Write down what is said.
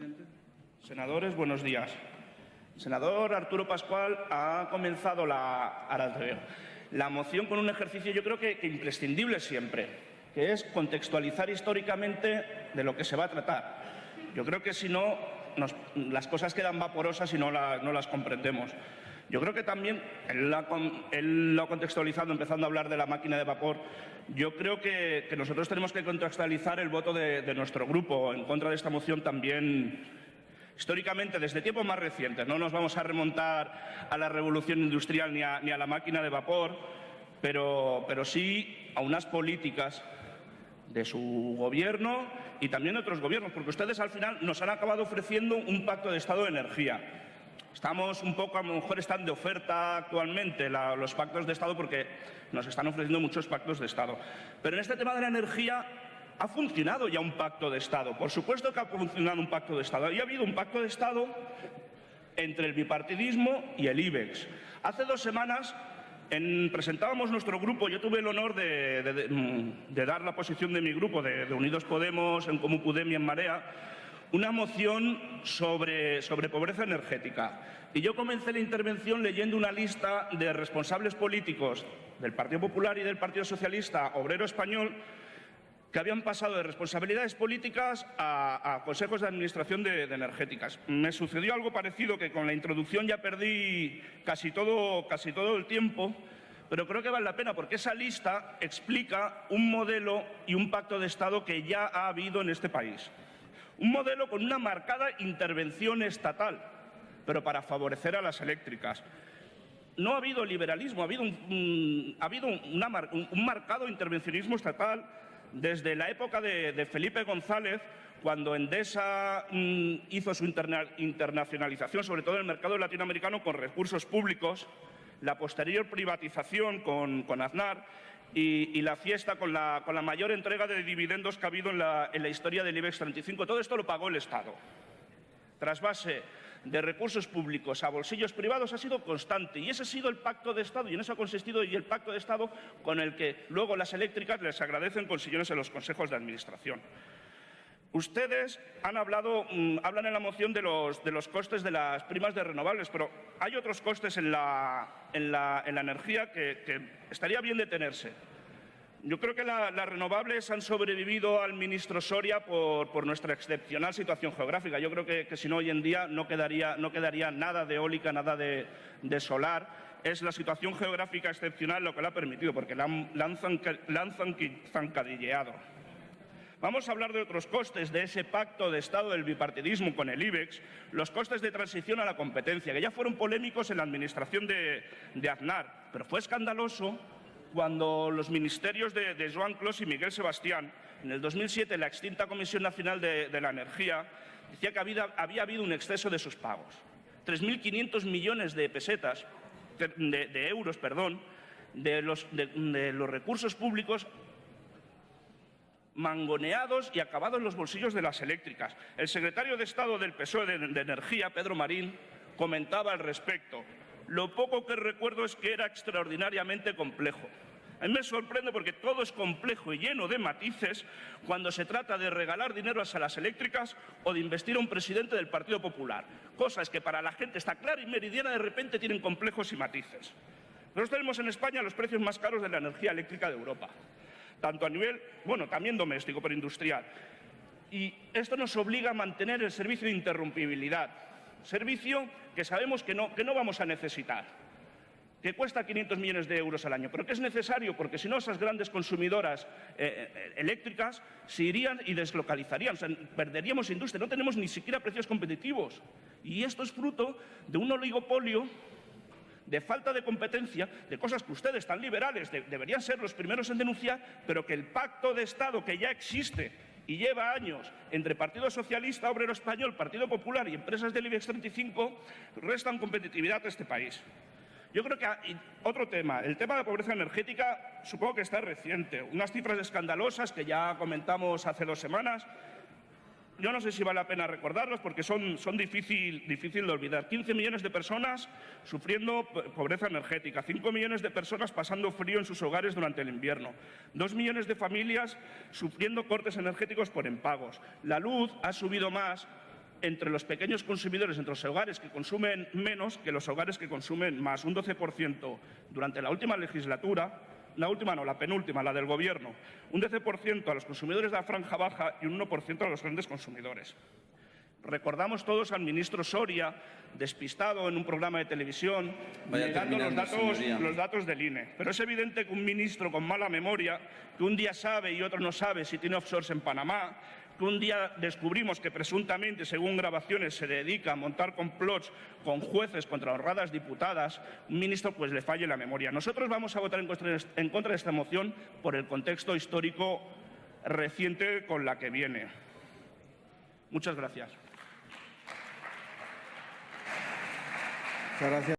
presidente. Senadores, buenos días. Senador Arturo Pascual ha comenzado la, ahora la moción con un ejercicio yo creo que, imprescindible siempre, que es contextualizar históricamente de lo que se va a tratar. Yo creo que si no, nos- las cosas quedan vaporosas y no las comprendemos. Yo creo que también, él, lo ha contextualizado empezando a hablar de la máquina de vapor, yo creo que, nosotros tenemos que contextualizar el voto de, nuestro grupo en contra de esta moción también históricamente desde tiempos más recientes. No nos vamos a remontar a la revolución industrial ni a, la máquina de vapor, pero sí a unas políticas de su gobierno y también de otros gobiernos, porque ustedes al final nos han acabado ofreciendo un pacto de Estado de energía. Estamos un poco, a lo mejor están de oferta actualmente los pactos de Estado porque nos están ofreciendo muchos pactos de Estado. Pero en este tema de la energía ha funcionado ya un pacto de Estado. Por supuesto que ha funcionado un pacto de Estado. Y ha habido un pacto de Estado entre el bipartidismo y el IBEX. Hace dos semanas en- presentábamos nuestro grupo, yo tuve el honor de, dar la posición de mi grupo, de, Unidos Podemos, en Comú Podem y en Marea, una moción sobre, pobreza energética. Y yo comencé la intervención leyendo una lista de responsables políticos del Partido Popular y del Partido Socialista Obrero Español que habían pasado de responsabilidades políticas a, consejos de administración de, energéticas. Me sucedió algo parecido que con la introducción ya perdí casi todo el tiempo, pero creo que vale la pena porque esa lista explica un modelo y un pacto de Estado que ya ha habido en este país. Un modelo con una marcada intervención estatal, pero para favorecer a las eléctricas. No ha habido liberalismo, ha habido un, marcado intervencionismo estatal desde la época de, Felipe González, cuando Endesa mm, hizo su interna- internacionalización, sobre todo en el mercado latinoamericano, con recursos públicos, la posterior privatización con, con Aznar y, la fiesta con la, con la mayor entrega de dividendos que ha habido en la, historia del IBEX 35. Todo esto lo pagó el Estado trasvase de recursos públicos a bolsillos privados ha sido constante y ese ha sido el pacto de Estado y en eso ha consistido y el pacto de Estado con el que luego las eléctricas les agradecen con sillones en los consejos de administración. Ustedes han hablado, mm, hablan en la moción de los, costes de las primas de renovables, pero hay otros costes en la, en la- en la energía que, estaría bien detenerse. Yo creo que la- las renovables han sobrevivido al ministro Soria por, nuestra excepcional situación geográfica. Yo creo que, si no, hoy en día no quedaría, nada de eólica, nada de, solar. Es la situación geográfica excepcional lo que lo ha permitido, porque la la han la zancadilleado. Vamos a hablar de otros costes de ese pacto de Estado del bipartidismo con el IBEX, los costes de transición a la competencia, que ya fueron polémicos en la administración de, Aznar, pero fue escandaloso cuando los ministerios de, Joan Clos y Miguel Sebastián, en el 2007, la extinta Comisión Nacional de, la Energía, decía que había, habido un exceso de sus pagos. 3.500 millones de pesetas, de, euros, perdón, de los recursos públicos mangoneados y acabados en los bolsillos de las eléctricas. El secretario de Estado del PSOE de, de Energía, Pedro Marín, comentaba al respecto. Lo poco que recuerdo es que era extraordinariamente complejo. A mí me sorprende porque todo es complejo y lleno de matices cuando se trata de regalar dinero a las eléctricas o de investir a un presidente del Partido Popular. Cosas que para la gente está clara y meridiana de repente tienen complejos y matices. Nosotros tenemos en España los precios más caros de la energía eléctrica de Europa tanto a nivel, bueno, también doméstico, pero industrial. Y esto nos obliga a mantener el servicio de interrumpibilidad, servicio que sabemos que no, que no vamos a necesitar, que cuesta 500 millones de euros al año, pero que es necesario porque si no esas grandes consumidoras eh, eh, eléctricas se irían y deslocalizarían, o sea, perderíamos industria, no tenemos ni siquiera precios competitivos. Y esto es fruto de un oligopolio de falta de competencia, de cosas que ustedes tan liberales de- deberían ser los primeros en denunciar, pero que el pacto de Estado que ya existe y lleva años entre Partido Socialista, Obrero Español, Partido Popular y empresas del IBEX 35 restan competitividad a este país. Yo creo que ah, otro tema, el tema de la pobreza energética, supongo que está reciente. Unas cifras escandalosas que ya comentamos hace dos semanas. Yo no sé si vale la pena recordarlos porque son, son difícil, difícil de olvidar. 15 millones de personas sufriendo po- pobreza energética, 5 millones de personas pasando frío en sus hogares durante el invierno, 2 millones de familias sufriendo cortes energéticos por impagos. La luz ha subido más entre los pequeños consumidores, entre los hogares que consumen menos que los hogares que consumen más, un 12% durante la última legislatura, la última no, la penúltima, la del Gobierno, un 12% a los consumidores de la franja baja y un 1% a los grandes consumidores. Recordamos todos al ministro Soria, despistado en un programa de televisión, Vaya negando los datos, señoría. los datos del INE. Pero es evidente que un ministro con mala memoria, que un día sabe y otro no sabe si tiene offshores en Panamá, que un día descubrimos que presuntamente, según grabaciones, se dedica a montar complots con jueces contra honradas diputadas, un ministro pues le falle la memoria. Nosotros vamos a votar en contra, de esta moción por el contexto histórico reciente con la que viene. Muchas gracias.